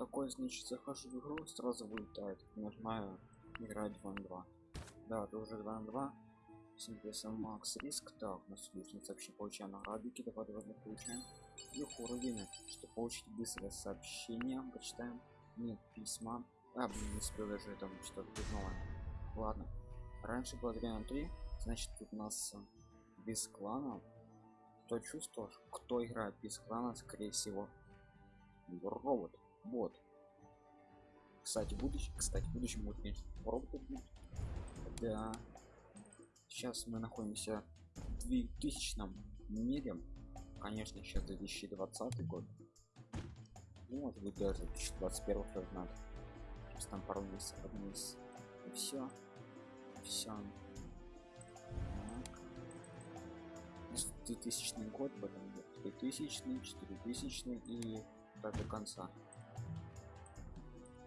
такой значит захожу в игру сразу вылетает. Нажимаю играть 2 на 2 да это уже 2 на 2 синтезом макс риск. Так у нас личность вообще получаем награды какие-то подводные получаем и уровень что получить быстрое сообщение. Почитаем нет письма. А блин не успел даже там что-то новое ладно. Раньше было 3 на 3 значит тут у нас без клана. То чувство кто играет без клана скорее всего? Робот вот. Кстати будущем кстати будущем будет конечно роботы будут да. Сейчас мы находимся в 2000 мире. Конечно сейчас 2020 год. Ну, может быть даже 2021 кто знает сейчас там пару месяцев вниз и все все 2000 год год 2000 4000 и так до конца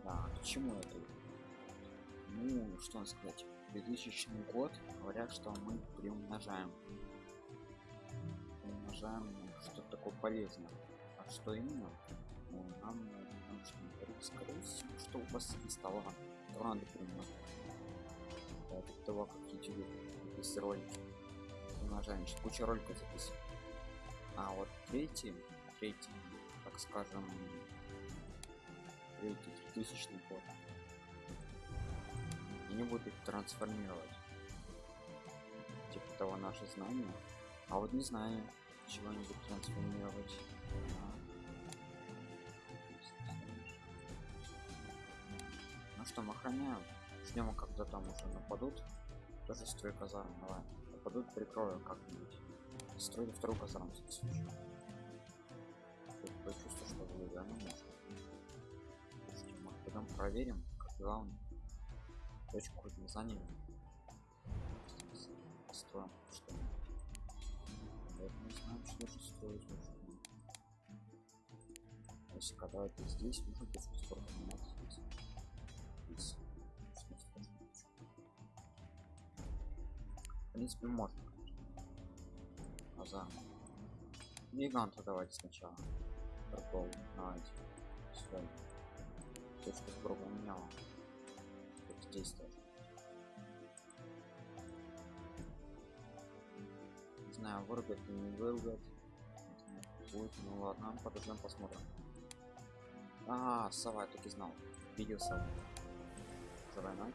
да, к чему это? Ну что сказать? 2000 год говорят что мы приумножаем. Приумножаем что такое полезное. А что именно? Ну, нам нужно скорее что у вас не стало? Надо приумножать. До того как youtube есть ролики? Умножаем сейчас куча роликов записываю а вот третий третий так скажем третий тысячный год. И не будет их трансформировать. Типа того наши знания а вот не знаю чего-нибудь трансформировать. А. ну что мы охраняем. Ждем когда там уже нападут. Тоже строй казарм давай нападут прикрою как-нибудь. Строили вторую казарму. Такое чувство что реально может потом проверим главное точку не заняли строим что не знаем что же строить нужно если когда это здесь нужно точку скоро поменять здесь здесь в принципе можно а за гиганта давайте сначала пробовал давайте. Все точку сброка меняла вот здесь тоже. Не знаю вырубят или не вырубят будет. Ну ладно подождем посмотрим. А, сова я таки знал. Видел сову война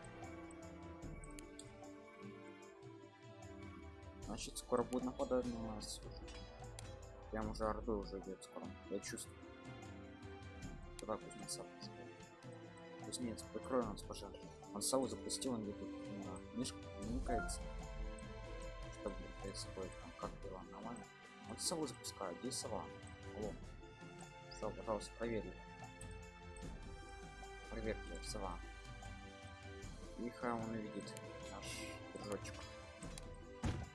значит скоро будет нападать на нас прям уже орду уже идет скоро. Я чувствую. Давай кузнеца кузнец прикрой нас пожалуйста он сову запустил он где-то на мишку никается чтобы происходит? Там как дела? Нормально? Он сову запускает где сова? Алло. Сова, пожалуйста проверь. Проверьте сова. И хай он увидит наш дружочек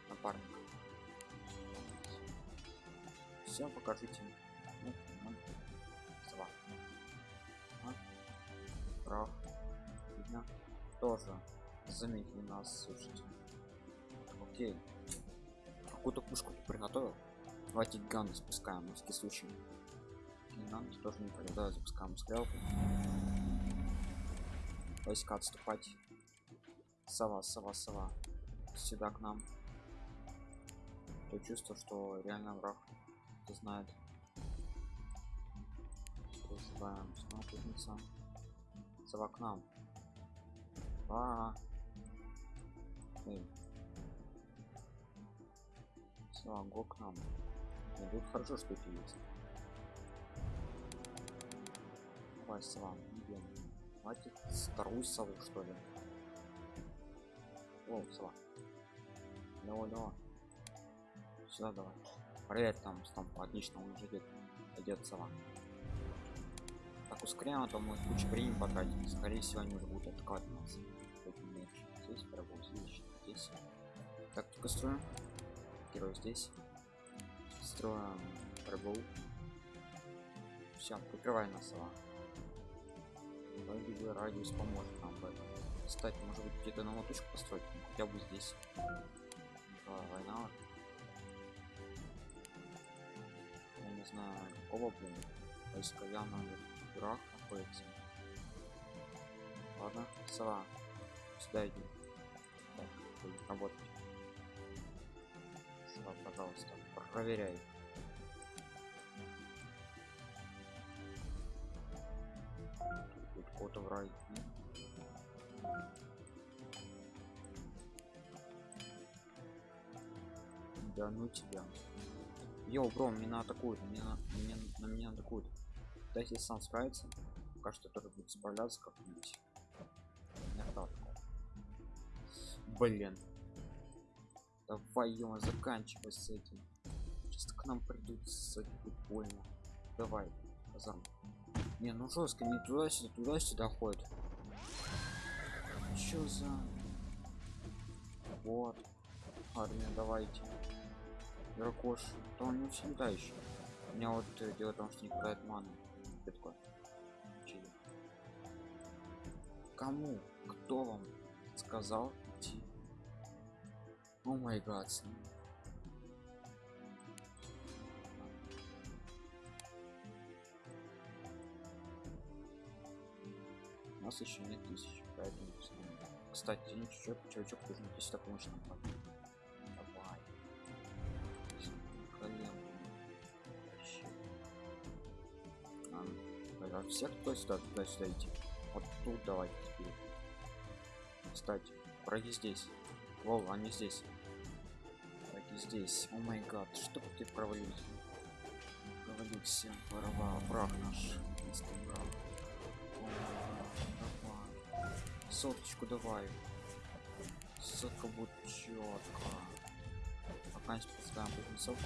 напарник. Все покажите ну, прав видно тоже заметили нас слушайте окей. Какую-то пушку приготовил. Давайте гигант запускаем на всякий случай. Гигант тоже не да, запускаем стрелку. Войска отступать. Сова сова сова. Сюда к нам. То чувство что реально враг знает. Призываем снова кузнеца сова к нам а, -а, -а. сова го к нам. Ну, тут хорошо что эти есть. Давай сова идем хватит вторую сову что ли? О сова давай давай. Сюда давай. Проверь там там отлично он уже идет идет сова так ускоряем а то мы кучу времени потратим. Скорее всего они уже будут атаковать нас здесь врагов здесь здесь. Так только строим. Герой здесь. Строим врагов все прикрывай нас сова вроде бы радиус поможет нам в этом. Кстати может быть где-то на лодочку построить? Ну, хотя бы здесь. Война. Я не знаю какого блин войска явно враг находится. Ладно, сова. Сюда иди. Так, будет работать. Сова, пожалуйста, проверяй. Тут кого-то в рай. Да ну тебя. Йоу, бро, меня атакуют, меня, меня, на меня атакуют. Дайте сам справиться. Пока что тоже будет справляться как-нибудь. Блин. Давай, ё заканчивай с этим. Сейчас к нам придут с больно. Давай, казан. Не, ну жестко, не туда-сюда, туда-сюда ходит. Чё за... Вот. Армия, давайте. Дракош, то он не всегда еще. У меня вот э, дело в том, что не хватает маны. Такое. Кому? Кто вам сказал идти? О май гад. У нас еще нет тысяч, поэтому кстати, чувачок нужно тысяч помощь нам А, все кто сюда, туда сюда идти. Вот тут давайте теперь. Кстати, враги здесь. Вол, они здесь. Враги здесь. О май гад, что ты провалился? Провалился, ворова, враг наш. Инстаграм. соточку давай сотка будет четко пока не поставим близнецов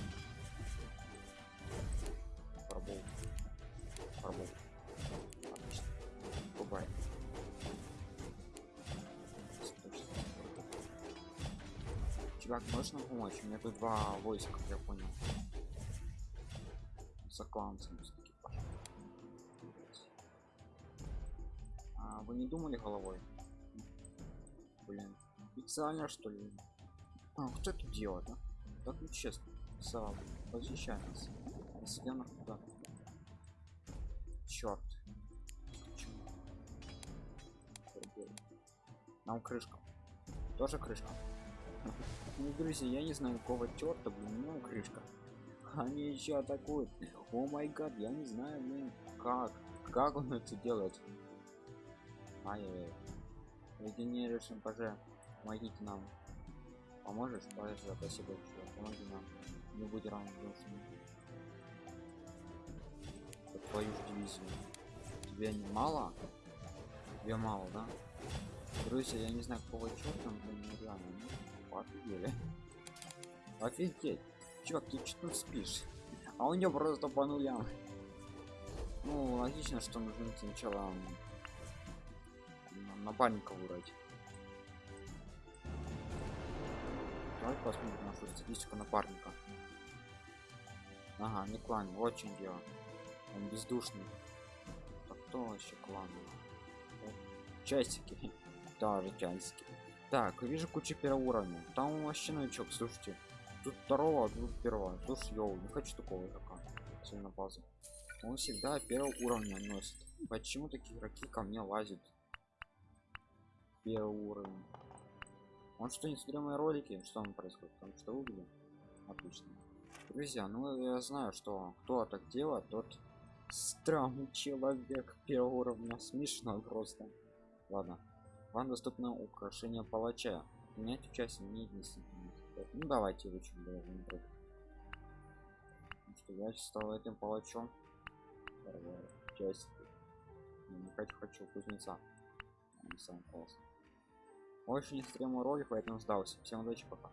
чувак можно помочь. У меня тут два войска я понял. За кланцем а, вы не думали головой? Блин специально что ли? А, кто это делает да? так ну честно сам защищай нас на куда черт нам крышка. Тоже крышка ну друзья я не знаю какого черта блин ну крышка. Они еще атакуют. О май гад я не знаю блин как как он это делает. Ай-яй-яй. Регенерируем поже помогите нам. Поможешь? Пожалуйста спасибо большое. Помоги нам. Не будь рано твою же дивизию. Тебе не мало? Тебе мало да? Друзья я не знаю какого черта блин нереально ну офигели. Офигеть. Чувак ты что спишь? А у него просто по нулям ну логично что нужно сначала напарника выбрать давай посмотрим нашу статистику напарника. Ага не клан очень дело. Он бездушный. Так кто вообще клан? Часики. Даже часики так вижу кучу первого уровня там вообще новичок слушайте. Тут второго а тут первого. Слушай йоу не хочу такого игрока. На базу он всегда первого уровня носит почему такие игроки ко мне лазят? Первый уровень. Он что не смотрел мои ролики? Что там происходит? Там что убили отлично. Друзья ну я знаю что кто так делает тот странный человек первого уровня. Смешно просто. Ладно вам доступно украшение палача. Принять участие не единственное ну давайте лучше что я стал этим палачом. Часть. Не хочу кузнеца. Сам класс очень экстремный ролик поэтому сдался. Всем удачи пока